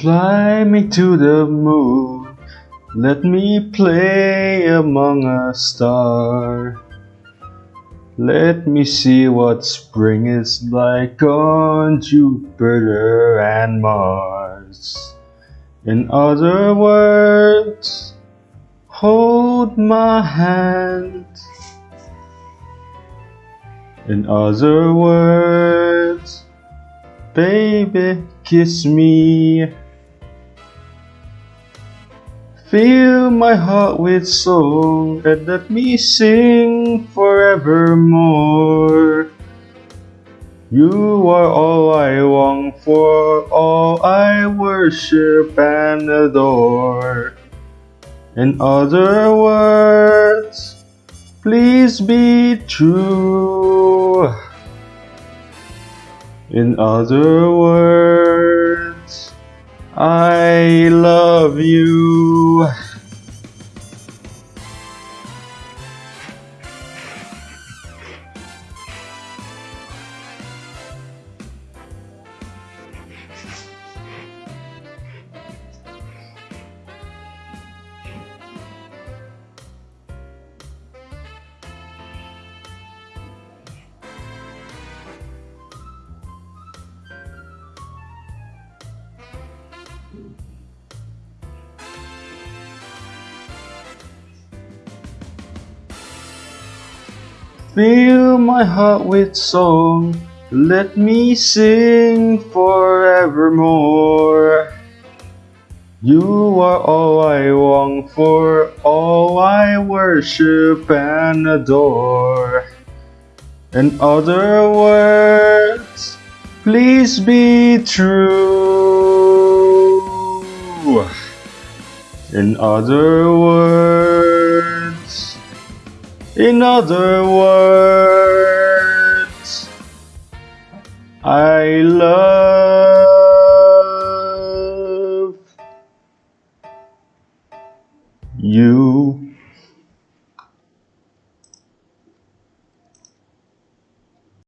Fly me to the moon, let me play among a star. Let me see what spring is like on Jupiter and Mars. In other words, hold my hand. In other words, baby, kiss me. Fill my heart with song and let me sing forevermore. You are all I long for, all I worship and adore. In other words, please be true. In other words, I love you to Fill my heart with song, let me sing forevermore. You are all I long for, all I worship and adore. In other words, please be true. In other words, in other words, I love you.